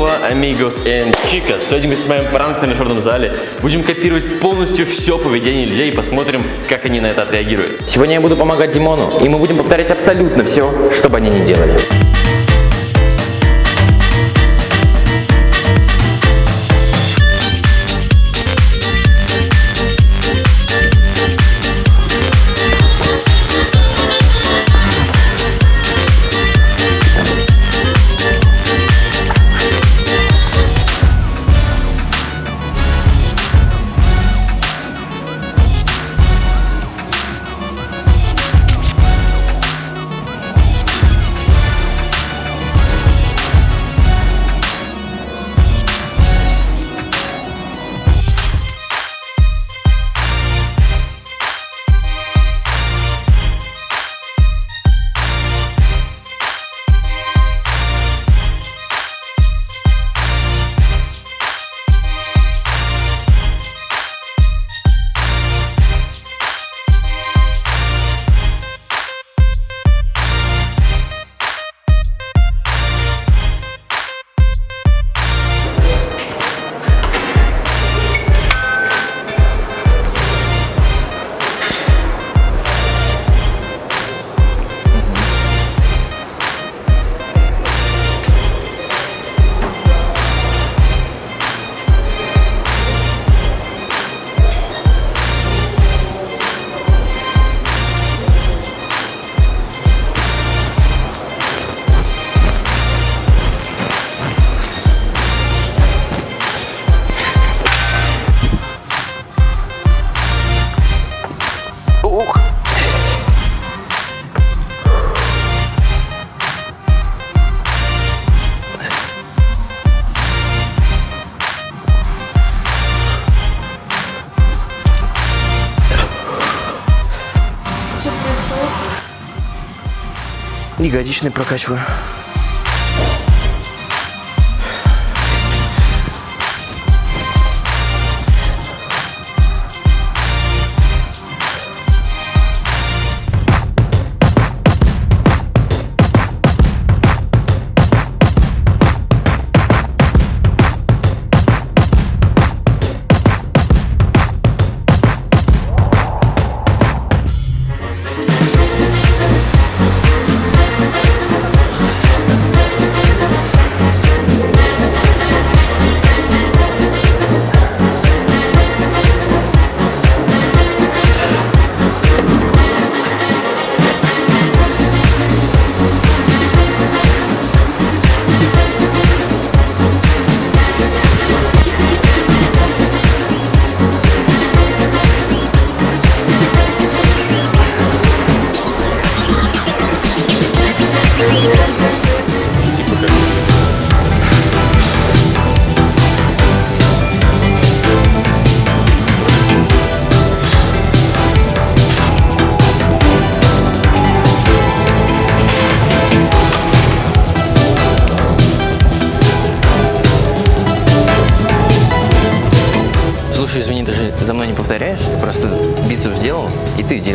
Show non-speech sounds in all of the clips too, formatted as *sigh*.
Chicos and Chicas. Сегодня мы снимаем пранк в тренажерном зале. Будем копировать полностью все поведение людей и посмотрим, как они на это отреагируют. Сегодня я буду помогать Димону, и мы будем повторять абсолютно все, что бы они ни делали. Ягодичный прокачиваю.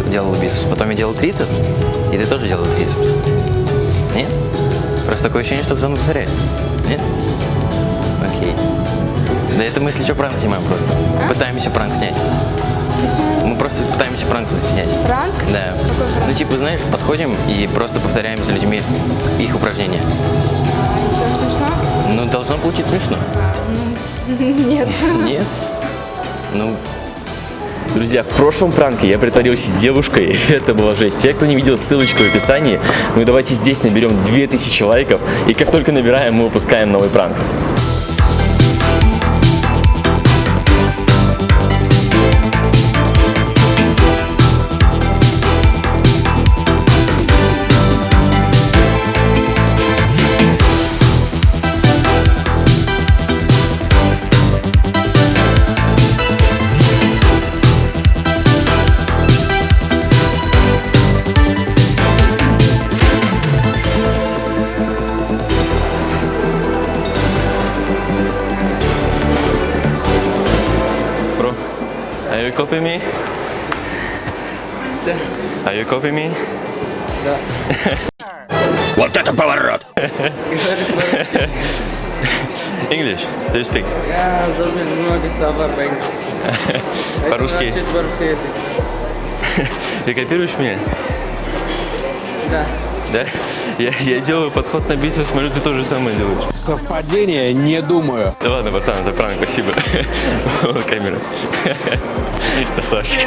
Делал бицепс. Потом я делал трицепс, и ты тоже делал трицепс. Нет? Просто такое ощущение, что ты за мной повторяешь. Нет? Окей. Да это мы, если что, пранк снимаем просто. Пытаемся пранк снять. Мы просто пытаемся пранк снять. Пранк? Да. Какой пранк? Ну, типа, знаешь, подходим и просто повторяем за людьми их упражнения. А, еще смешно? Ну, должно получиться смешно. *laughs* Нет. Нет? Ну, Друзья, в прошлом пранке я притворился девушкой, *laughs* это была жесть. Те, кто не видел ссылочку в описании, ну давайте здесь наберем 2000 лайков, и как только набираем, мы выпускаем новый пранк. are you copying me? Are you copying me? *laughs* Вот это поворот! *laughs* English? Do you speak? Я забыл много слова по-английски. По-русски? Это четвертый язык. Ты копируешь меня? Да. Да? Я, я делаю подход на бицепс, смотрю, ты тоже самое делаешь. Совпадение, не думаю. Да ладно, братан, это пранк, спасибо. Вот *laughs* камера. Красавчик.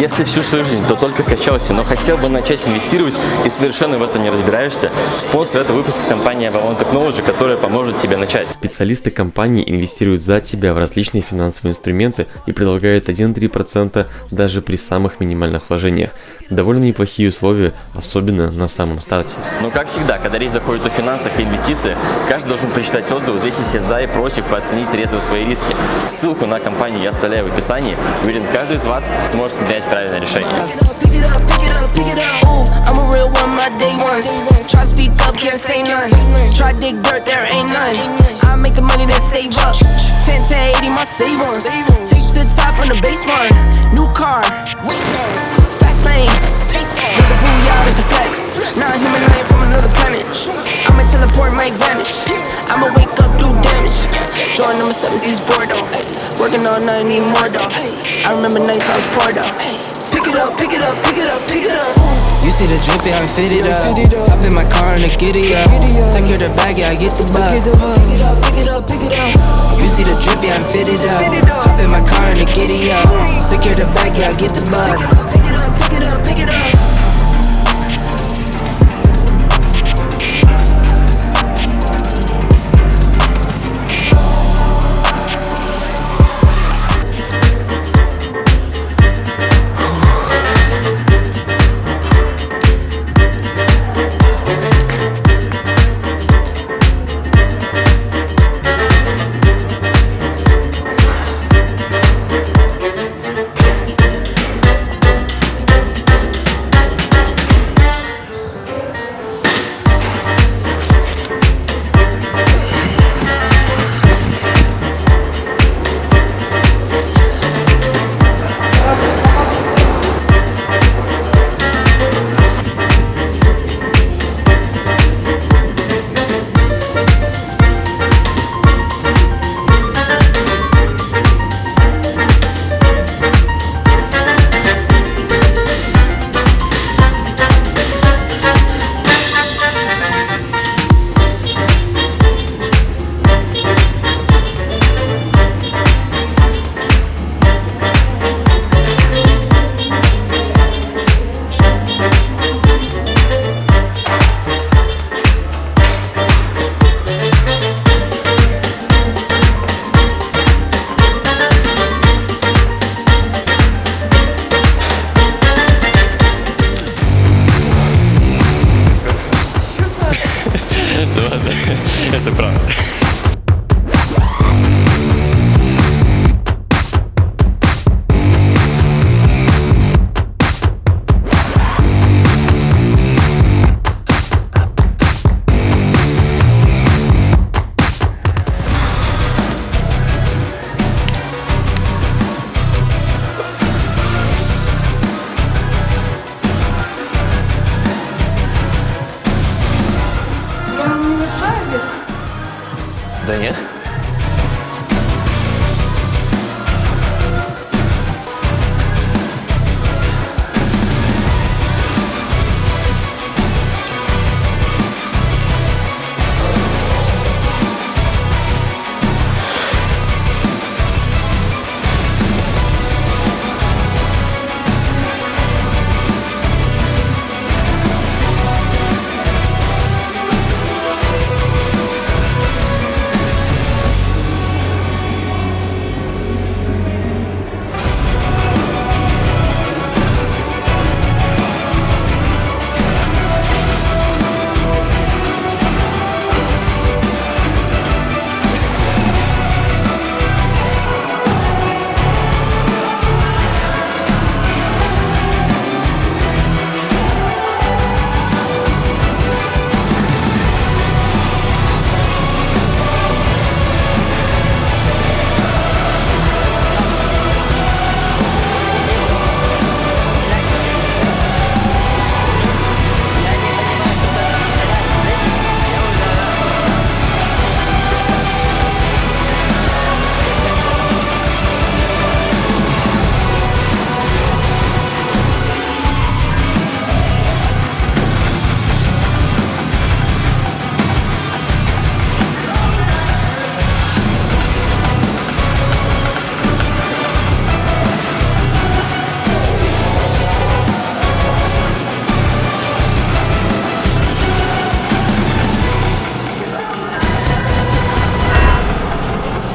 Если всю свою жизнь, то только качался, но хотел бы начать инвестировать и совершенно в этом не разбираешься, спонсор этого выпуска компания Avalon Technology, которая поможет тебе начать. Специалисты компании инвестируют за тебя в различные финансовые инструменты и предлагают 1-3% даже при самых минимальных вложениях. Довольно неплохие условия, особенно на самом старте. Но как всегда, когда речь заходит о финансах и инвестициях, каждый должен прочитать отзывы, взвесить все за и против и оценить трезво свои риски. Ссылку на компанию я оставляю в описании. Уверен, каждый из вас сможет принять правильное решение. Ones. Save up. 10 to 80, my savings. Take to the top from the base one. New car, Join number seven, East Bordeaux. Working all night, need more though. I remember nights I was poor though. Pick it up, pick it up, pick it up, pick it up. You see the drippy, I'm fitted up. Hop in my car and the giddy up. Secure the bag, yeah, I get the bus. Pick it up, pick it up, pick it up. You see the drippy, I'm fitted up. Hop in my car and the giddy up. Secure the bag, yeah, I get the bus.